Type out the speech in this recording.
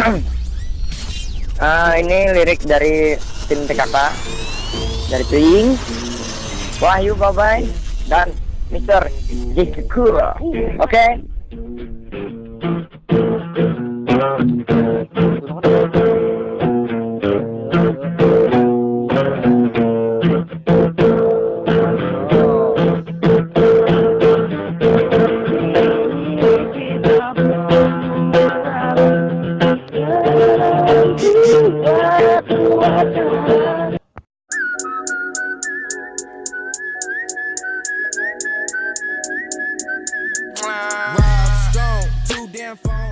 uh, ini lirik dari tim TKK dari Twing Wahyu Babai dan Mister Jikura. Oke. Okay? Rob Stone, two damn phones.